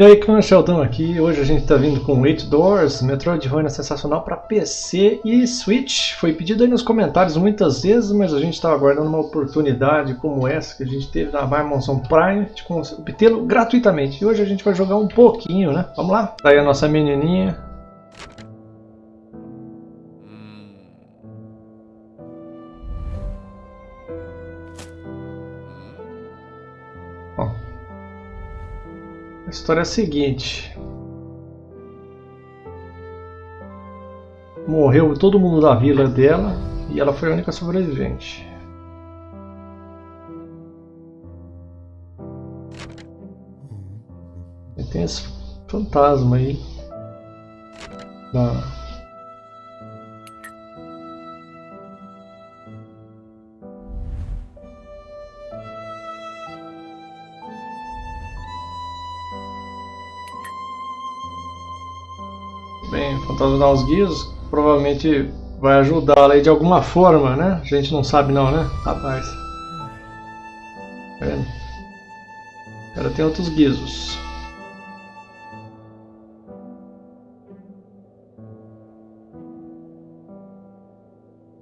E aí, Clã Sheldon aqui. Hoje a gente está vindo com Eight Doors, Metroidvania sensacional para PC e Switch. Foi pedido aí nos comentários muitas vezes, mas a gente estava aguardando uma oportunidade como essa que a gente teve na Amazon Prime de obtê-lo gratuitamente. E hoje a gente vai jogar um pouquinho, né? Vamos lá? Tá aí a nossa menininha. História é a seguinte. Morreu todo mundo da vila dela e ela foi a única sobrevivente. E tem esse fantasma aí. Da, Bem, fantasma os guias provavelmente vai ajudá-la aí de alguma forma, né? A gente não sabe não, né? Rapaz. Tá vendo? Ela tem outros guizos.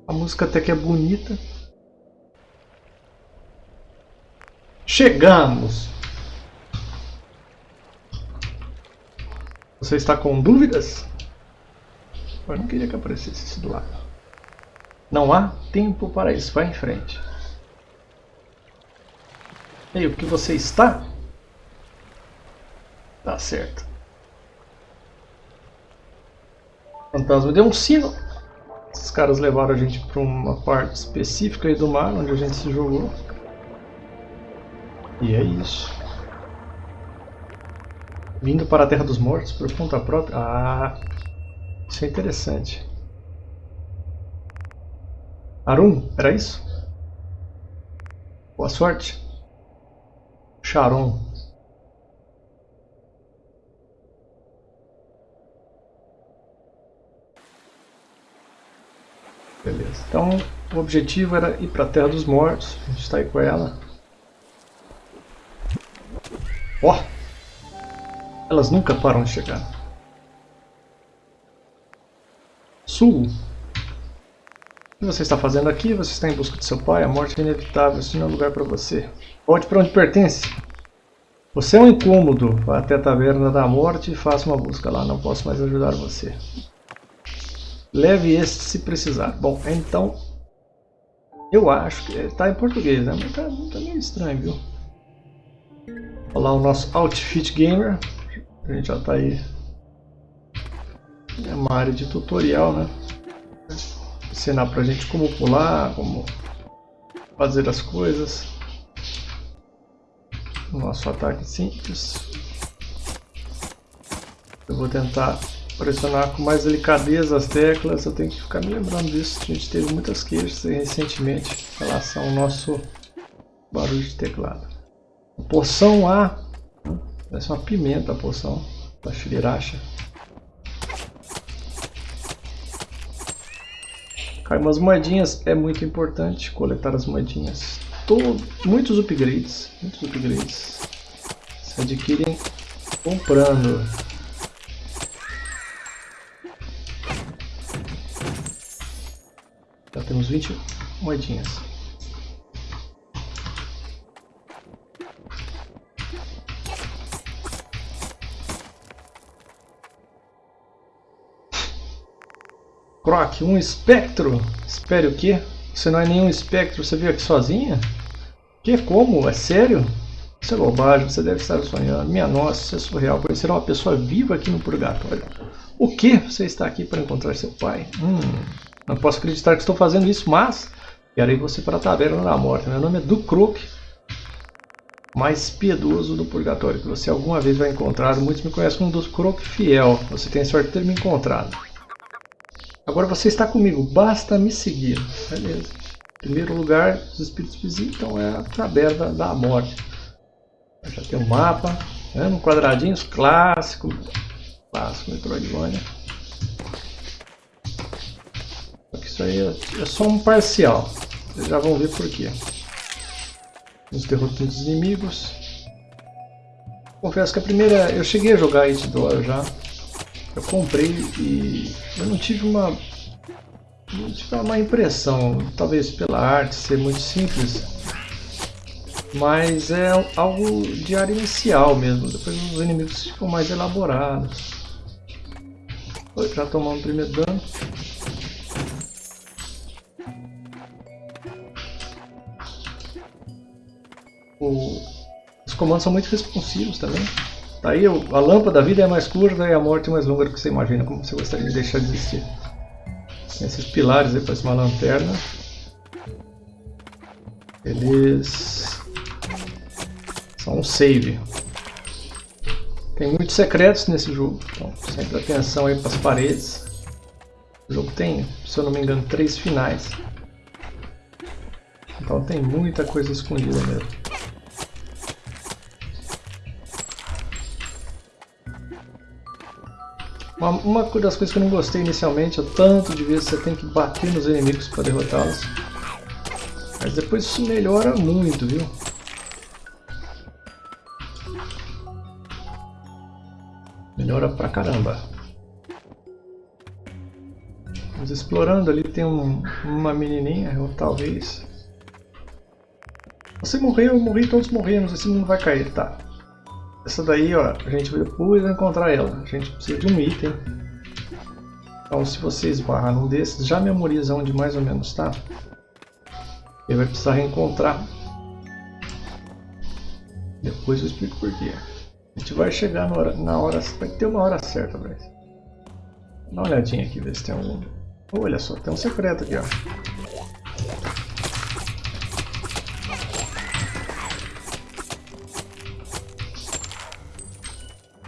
A música até que é bonita. Chegamos! Você está com dúvidas? Não queria que aparecesse isso do lado. Não há tempo para isso. Vai em frente. E aí, o que você está? Tá certo. Fantasma deu um sino. Esses caras levaram a gente para uma parte específica aí do mar, onde a gente se jogou. E é isso. Vindo para a Terra dos Mortos por conta própria. Ah, isso é interessante. Arum, era isso? Boa sorte. Sharon. Beleza. Então, o objetivo era ir para a Terra dos Mortos. A gente está aí com ela. Ó! Oh! Elas nunca param de chegar. Sul. O que você está fazendo aqui? Você está em busca de seu pai? A morte é inevitável. Isso não é lugar para você. Volte para onde pertence. Você é um incômodo. Vá até a taverna da morte e faça uma busca lá. Não posso mais ajudar você. Leve este se precisar. Bom, então... Eu acho que... Está em português, né? Mas está tá meio estranho, viu? Olha lá o nosso Outfit Gamer. A gente já está aí é uma área de tutorial, né? Ensinar pra gente como pular, como fazer as coisas. Nosso ataque simples. Eu vou tentar pressionar com mais delicadeza as teclas. Eu tenho que ficar me lembrando disso. A gente teve muitas queixas recentemente em relação ao nosso barulho de teclado. poção A. Parece uma pimenta a poção da Shiriracha. Cai umas moedinhas, é muito importante coletar as moedinhas. Muitos upgrades, muitos upgrades se adquirem comprando. Já temos 20 moedinhas. Croc, um espectro? Espere o quê? Você não é nenhum espectro, você veio aqui sozinha? Que? Como? É sério? Isso é bobagem, você deve estar sonhando. Minha nossa, isso é surreal. Conhecer uma pessoa viva aqui no purgatório. O que? Você está aqui para encontrar seu pai? Hum, não posso acreditar que estou fazendo isso, mas quero ir você para a taverna da morte. Meu nome é Dukrok, mais piedoso do purgatório que você alguma vez vai encontrar. Muitos me conhecem como Dukrok Fiel. Você tem sorte de ter me encontrado. Agora você está comigo, basta me seguir. Beleza. Primeiro lugar, os espíritos visitam é a taberna da morte. Já tem um mapa, né, um quadradinhos clássico, clássico Metroidvania. Isso aí é, é só um parcial. Vocês já vão ver por quê. Nos derrotando os inimigos. Confesso que a primeira... Eu cheguei a jogar It já. Eu comprei e eu não tive uma... Não tive uma impressão, talvez pela arte ser muito simples, mas é algo de área inicial mesmo, depois os inimigos ficam mais elaborados. Já tomamos o primeiro dano. O... Os comandos são muito responsivos também. Daí a lâmpada da vida é mais curta e a morte é mais longa do que você imagina, como você gostaria de deixar de existir. Esses pilares aí parecem uma lanterna. Eles são um save. Tem muitos secretos nesse jogo, então sempre atenção aí para as paredes. O jogo tem, se eu não me engano, três finais. Então tem muita coisa escondida mesmo. Uma, uma das coisas que eu não gostei inicialmente é o tanto de vezes você tem que bater nos inimigos para derrotá-los. Mas depois isso melhora muito, viu? Melhora pra caramba. Vamos explorando ali, tem um, uma menininha, ou talvez... Você morreu, eu morri, todos morremos, esse mundo vai cair, tá. Essa daí, ó, a gente depois vai encontrar ela. A gente precisa de um item. Então, se você esbarrar num desses, já memoriza onde mais ou menos está. Ele vai precisar reencontrar. Depois eu explico porquê. A gente vai chegar na hora, na hora vai ter uma hora certa isso. Dá uma olhadinha aqui, ver se tem algum... Olha só, tem um secreto aqui, ó.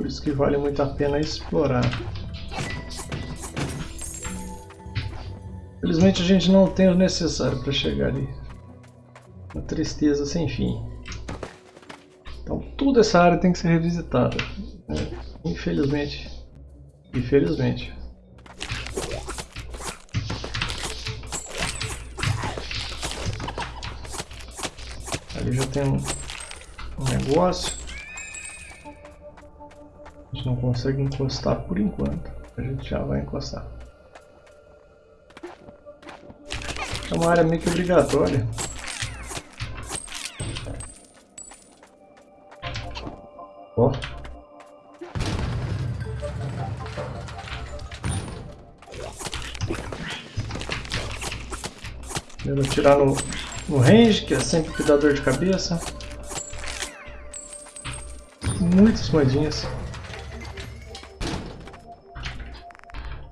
Por isso que vale muito a pena explorar. Felizmente a gente não tem o necessário para chegar ali. Uma tristeza sem fim. Então toda essa área tem que ser revisitada. Né? Infelizmente. Infelizmente. Ali já tem um, um negócio gente não consegue encostar por enquanto. A gente já vai encostar. É uma área meio que obrigatória. Ó. Primeiro atirar no, no range, que é sempre que dá dor de cabeça. Muitas moedinhas.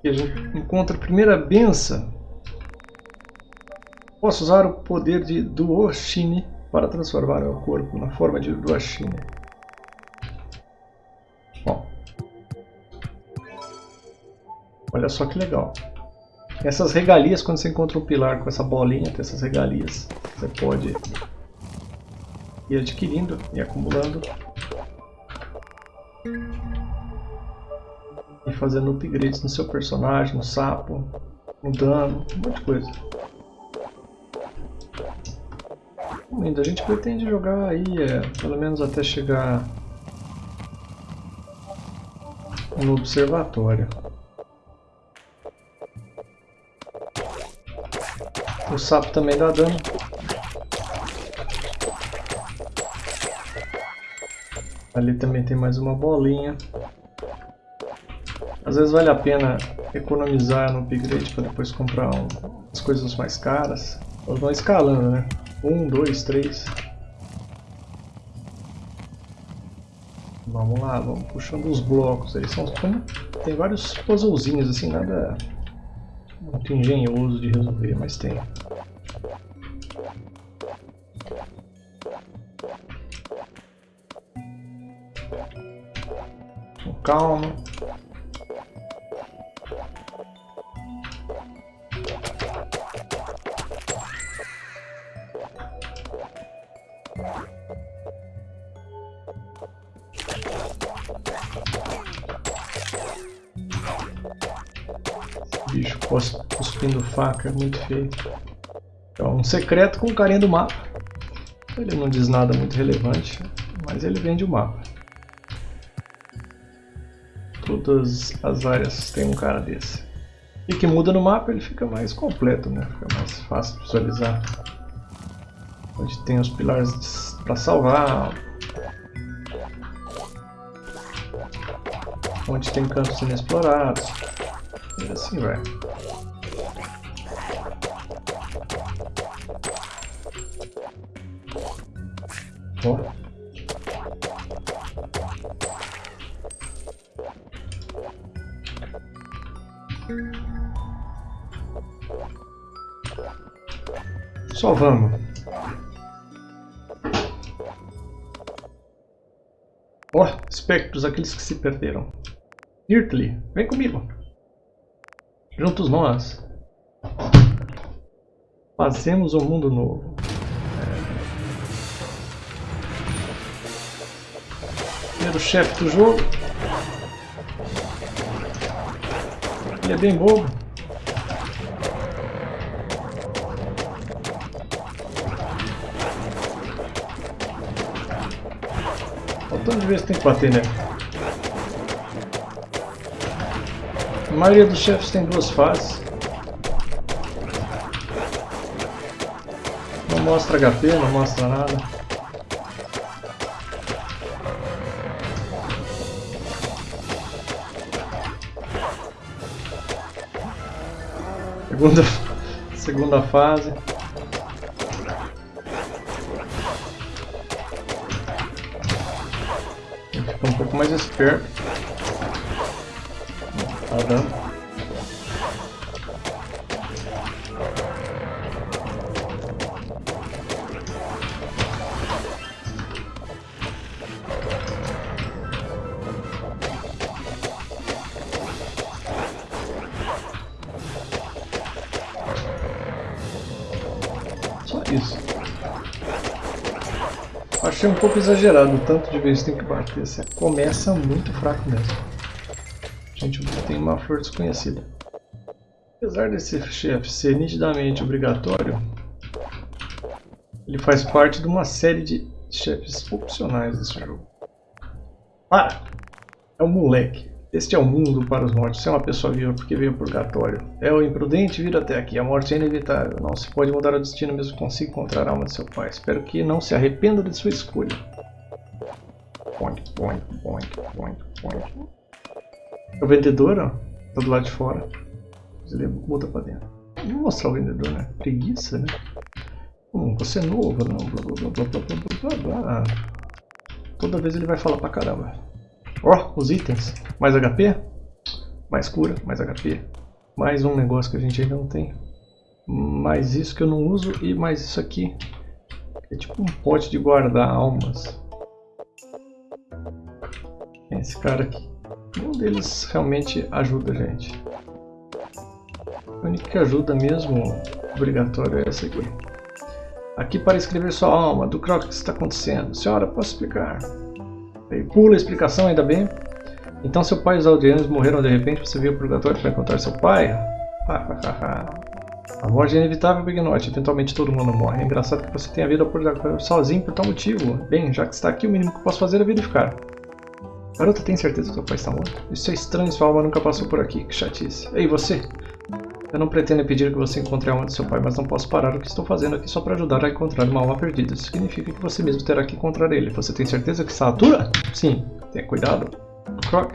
A gente encontra a primeira benção. Posso usar o poder de Duoshine para transformar o corpo na forma de Duoshine. Olha só que legal. Essas regalias, quando você encontra um pilar com essa bolinha, tem essas regalias, você pode ir adquirindo e acumulando fazendo upgrades no seu personagem, no sapo, no dano, um monte de coisa. Lindo, a gente pretende jogar aí, é, pelo menos até chegar no observatório. O sapo também dá dano. Ali também tem mais uma bolinha. Às vezes vale a pena economizar no upgrade para depois comprar um, as coisas mais caras. Elas vão escalando, né? Um, dois, três. Vamos lá, vamos puxando os blocos. Eles são tem vários puzzlezinhos assim, nada muito engenhoso de resolver, mas tem. Calma. Bicho cuspindo faca, muito feio. Então, um secreto com carinha do mapa. Ele não diz nada muito relevante, mas ele vende o mapa. todas as áreas tem um cara desse. E que muda no mapa ele fica mais completo, né? Fica mais fácil de visualizar. Onde tem os pilares para salvar. Onde tem campos inexplorados. E assim. Ó. Só vamos. Ó, oh, espectros, aqueles que se perderam. Irtli, vem comigo. Juntos nós. Fazemos um mundo novo. Primeiro chefe do jogo. Ele é bem bobo. Faltando de vez tem que bater, né? A maioria dos chefes tem duas fases. Não mostra HP, não mostra nada. Segunda, segunda fase. Fica um pouco mais esperto. Dando. Só isso. Achei um pouco exagerado o tanto de vezes que tem que bater. Você começa muito fraco mesmo. Uma força desconhecida. Apesar desse chefe ser nitidamente obrigatório, ele faz parte de uma série de chefes opcionais desse jogo. Para! É um moleque. Este é o mundo para os mortos. Se é uma pessoa viva porque veio purgatório. É o imprudente vir até aqui. A morte é inevitável. Não se pode mudar o destino mesmo que consiga encontrar a alma de seu pai. Espero que não se arrependa de sua escolha. Point, point, point, point, point. O vendedor, ó, tá do lado de fora. Ele muda pra dentro. Vou mostrar o vendedor, né? Preguiça, né? Hum, você é novo, não. Blá, blá, blá, blá, blá, blá, blá. Toda vez ele vai falar pra caramba. Ó, oh, os itens. Mais HP, mais cura, mais HP. Mais um negócio que a gente ainda não tem. Mais isso que eu não uso e mais isso aqui. É tipo um pote de guardar almas. Esse cara aqui. Um deles realmente ajuda a gente. O único que ajuda mesmo obrigatório é esse aqui. Aqui para escrever sua alma, do que está acontecendo. Senhora, posso explicar? Aí pula a explicação, ainda bem. Então seu pai e os aldeanos morreram de repente, você veio ao purgatório para encontrar seu pai? a morte é inevitável, Big Norte. Eventualmente todo mundo morre. É engraçado que você tenha vindo ao purgatório sozinho por tal motivo. Bem, já que está aqui, o mínimo que posso fazer é verificar. Garota, tem certeza que seu pai está morto? Isso é estranho, sua alma nunca passou por aqui. Que chatice. Ei, você! Eu não pretendo impedir que você encontre a alma de seu pai, mas não posso parar o que estou fazendo aqui só para ajudar a encontrar uma alma perdida. Isso significa que você mesmo terá que encontrar ele. Você tem certeza que está à altura? Sim. Tenha cuidado. Croc.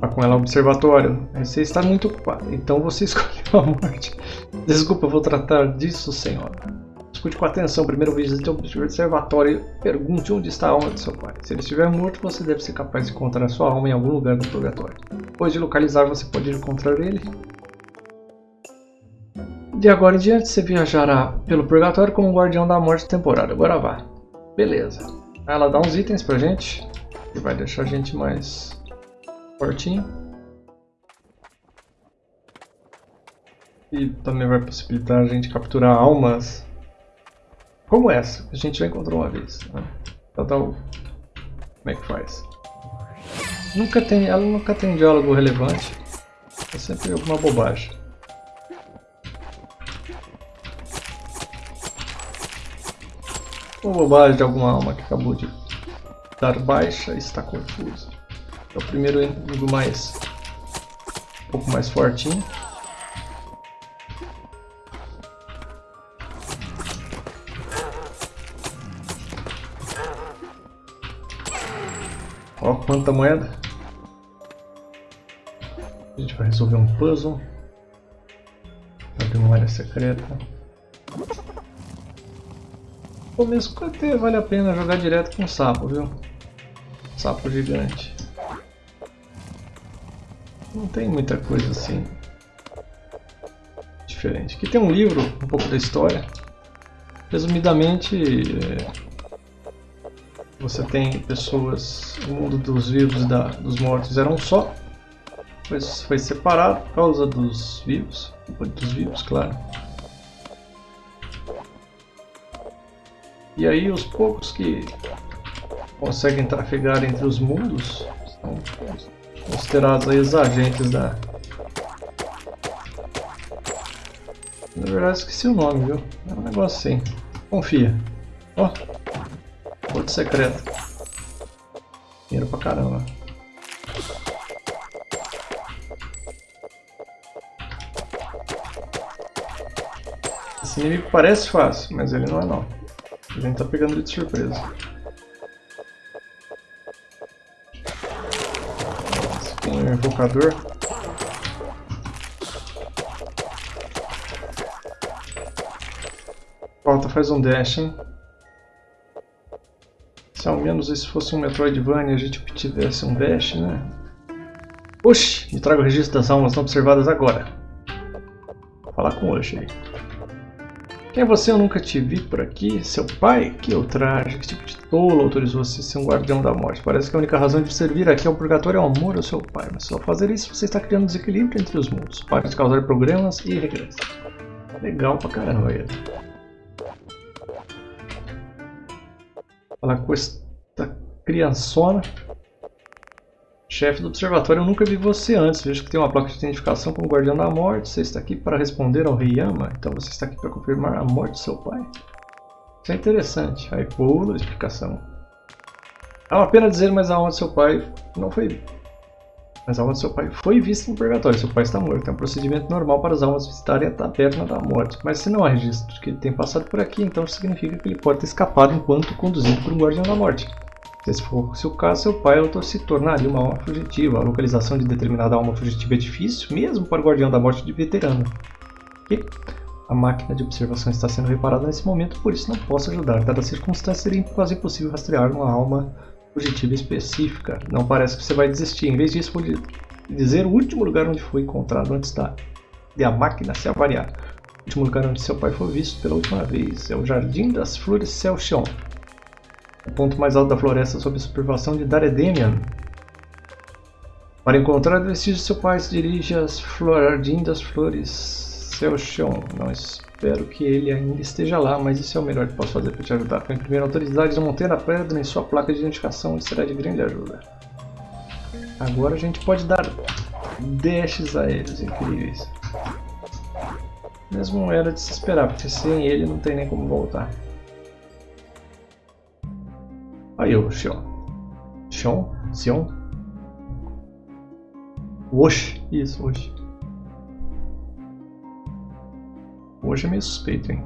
Vá com ela ao observatório. Você está muito ocupado, então você escolheu a morte. Desculpa, vou tratar disso, senhora. Escute com atenção. Primeiro visite o observatório e pergunte onde está a alma de seu pai. Se ele estiver morto, você deve ser capaz de encontrar sua alma em algum lugar do purgatório. Depois de localizar, você pode encontrar ele de agora em diante você viajará pelo purgatório como guardião da morte temporária. Agora vá. Beleza. Ela dá uns itens pra gente. Que vai deixar a gente mais fortinho. E também vai possibilitar a gente capturar almas como essa, a gente já encontrou uma vez. Né? Então, como é que faz? Nunca tem, ela nunca tem diálogo relevante. É sempre alguma bobagem. Uma bobagem de alguma alma que acabou de dar baixa e está confusa. É o primeiro inimigo mais... Um pouco mais fortinho. Quanta moeda. A gente vai resolver um puzzle. Abrir uma área secreta. Ou mesmo que até vale a pena jogar direto com o sapo, viu? Sapo gigante. Não tem muita coisa assim diferente. Aqui tem um livro, um pouco da história. Resumidamente, é, você tem pessoas, o mundo dos vivos e da, dos mortos era um só. Foi, foi separado por causa dos vivos, dos vivos, claro. E aí os poucos que conseguem trafegar entre os mundos são considerados aí os agentes da... Na verdade esqueci o nome, viu? É um negócio assim. Confia. Ó, secreto. Dinheiro pra caramba. Esse inimigo parece fácil, mas ele não é não. A gente tá pegando ele de surpresa. É um invocador. Falta faz um dash, hein? Se ao menos esse fosse um Metroidvania a gente obtivesse um dash, né? Oxi! Me traga o registro das almas não observadas agora. Vou falar com o Oxi aí. Quem é você? Eu nunca te vi por aqui. Seu pai? Que ultraje, que tipo de tolo autorizou você a ser um guardião da morte? Parece que a única razão de você vir aqui ao purgatório é o amor ao seu pai. Mas ao fazer isso, você está criando desequilíbrio entre os mundos. Pode causar problemas e regressas. Legal pra caramba ele. Falar com esta criançona. Chefe do observatório, eu nunca vi você antes. Vejo que tem uma placa de identificação como Guardião da Morte. Você está aqui para responder ao Rei Yama. Então você está aqui para confirmar a morte do seu pai. Isso é interessante. Aí pula a explicação. É uma pena dizer, mas a alma do seu pai não foi... Mas a alma do seu pai foi vista no purgatório. Seu pai está morto. É um procedimento normal para as almas visitarem a taberna da morte. Mas se não há registro de que ele tem passado por aqui, então significa que ele pode ter escapado enquanto conduzido por um Guardião da Morte. Se fosse o caso, seu pai se tornaria uma alma fugitiva. A localização de determinada alma fugitiva é difícil, mesmo para o Guardião da Morte de veterano. E a máquina de observação está sendo reparada nesse momento, por isso não posso ajudar. Dada a circunstância, seria quase impossível rastrear uma alma fugitiva específica. Não parece que você vai desistir. Em vez disso, vou dizer o último lugar onde foi encontrado antes da a máquina se avariar. O último lugar onde seu pai foi visto pela última vez é o Jardim das Flores Celchion o ponto mais alto da floresta sob a supervisão de Daredemian. Para encontrar vestígios de seu pai, se dirige às Jardim das Flores Celchon. Não espero que ele ainda esteja lá, mas isso é o melhor que posso fazer para te ajudar. Para imprimir autoridade da Montanha Pedra em sua placa de identificação, ele será de grande ajuda. Agora a gente pode dar dashes a eles, incríveis. Mesmo era de se esperar, porque sem ele não tem nem como voltar. Aí o Xion. Xion? Xion? Oxe, isso, Oxe. Hoje é meio suspeito, hein?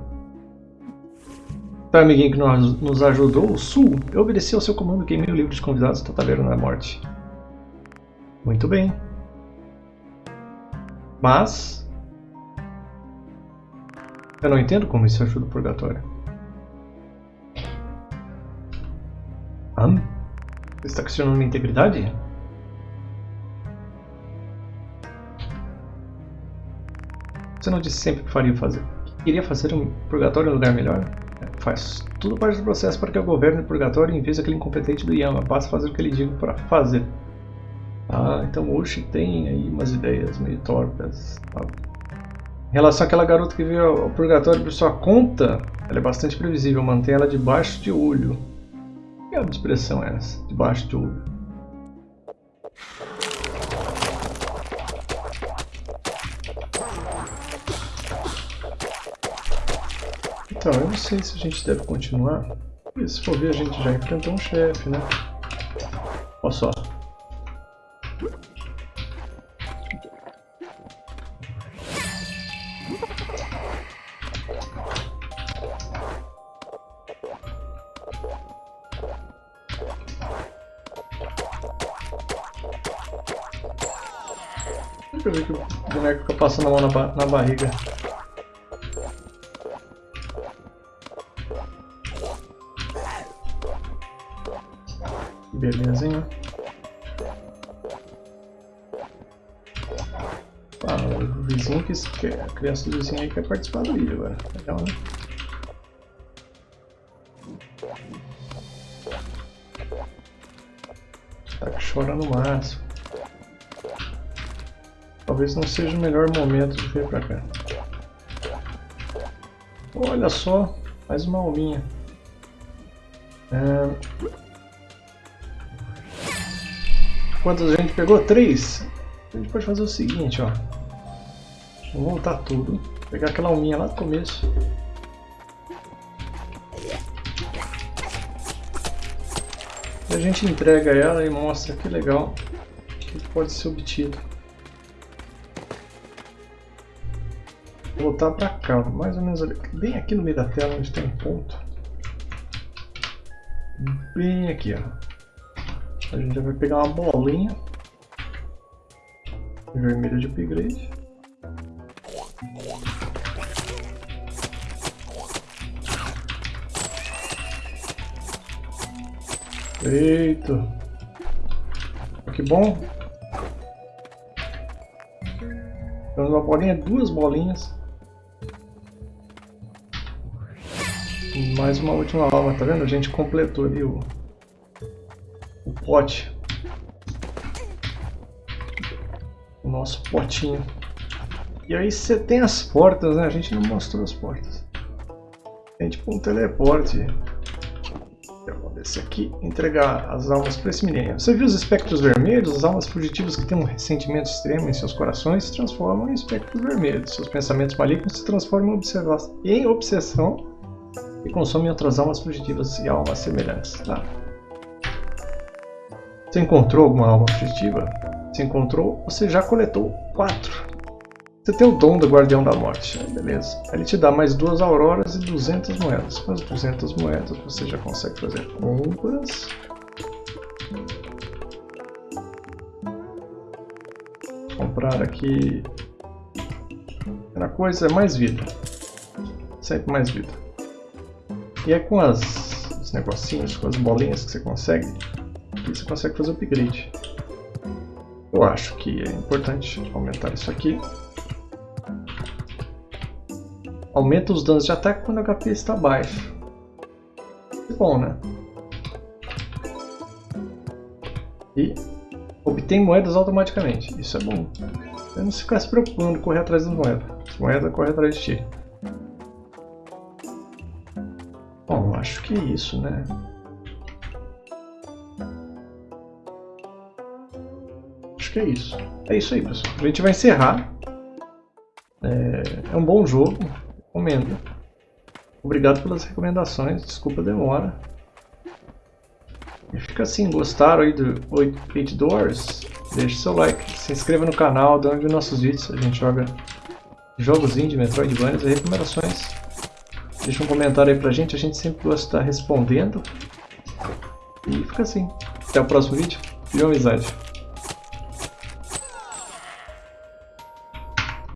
Tá, amiguinho que nos, ajudou, o Sul, eu obedeci ao seu comando e queimei o livro de convidados da Taverna da Morte. Muito bem. Mas... Eu não entendo como isso ajuda o purgatório. Hã? Você está questionando minha integridade? Você não disse sempre que faria fazer. Queria fazer um purgatório um lugar melhor? É, faz tudo parte do processo para que eu governe o purgatório em vez daquele incompetente do Yama. Basta fazer o que ele diga para fazer. Ah, então o Uchi tem aí umas ideias meio tortas. Em relação àquela garota que veio ao purgatório por sua conta, ela é bastante previsível. Mantém ela debaixo de olho. Que expressão é essa? Debaixo de olho. Então, eu não sei se a gente deve continuar. Porque se for ver, a gente já enfrentou um chefe, né? Olha só. Deixa eu ver que o boneco fica passando a mão na, ba na barriga. Beleza, hein? Ah, o vizinho que quer, a criança do vizinho aí quer participar do vídeo agora. Legal, né? Tá chorando no máximo. Talvez não seja o melhor momento de vir pra cá. Olha só, mais uma alminha. É... Quantas a gente pegou? Três. A gente pode fazer o seguinte, ó. Vamos voltar tudo. Pegar aquela alminha lá do começo. E a gente entrega ela e mostra que legal que pode ser obtido. Vou voltar pra cá, mais ou menos ali, bem aqui no meio da tela onde tem um ponto. Bem aqui, ó. A gente já vai pegar uma bolinha vermelha de upgrade. Eita! Que bom! Temos uma bolinha, duas bolinhas. Mais uma última alma, tá vendo? A gente completou ali o, pote. O nosso potinho. E aí você tem as portas, né? A gente não mostrou as portas. Tem tipo um teleporte. Eu vou descer aqui entregar as almas para esse menino. Você viu os espectros vermelhos? As almas fugitivas que têm um ressentimento extremo em seus corações se transformam em espectros vermelhos. Seus pensamentos malignos se transformam em obsessão e consomem outras almas fugitivas e almas semelhantes. Tá? Você encontrou alguma alma fugitiva? Se encontrou, você já coletou 4. Você tem o dom do Guardião da Morte, beleza. Ele te dá mais duas auroras e 200 moedas. Com as 200 moedas você já consegue fazer compras. Comprar aqui... Primeira coisa é mais vida. Sempre mais vida. E é com as, os negocinhos, com as bolinhas que você consegue, aqui você consegue fazer o upgrade. Eu acho que é importante aumentar isso aqui. Aumenta os danos de ataque quando o HP está baixo. É bom, né? E obtém moedas automaticamente. Isso é bom. Eu não ficar se preocupando correr atrás das moedas. As moedas correm atrás de ti. Bom, acho que é isso, né? Acho que é isso. É isso aí, pessoal. A gente vai encerrar. É, é um bom jogo, recomendo. Obrigado pelas recomendações, desculpa a demora. E fica assim, gostaram aí do 8 Doors? Deixe seu like, se inscreva no canal, dê um nossos vídeos, a gente joga jogos indie, Metroidvanias e recomendações. Deixa um comentário aí pra gente, a gente sempre gosta de estar respondendo. E fica assim. Até o próximo vídeo. Viu amizade?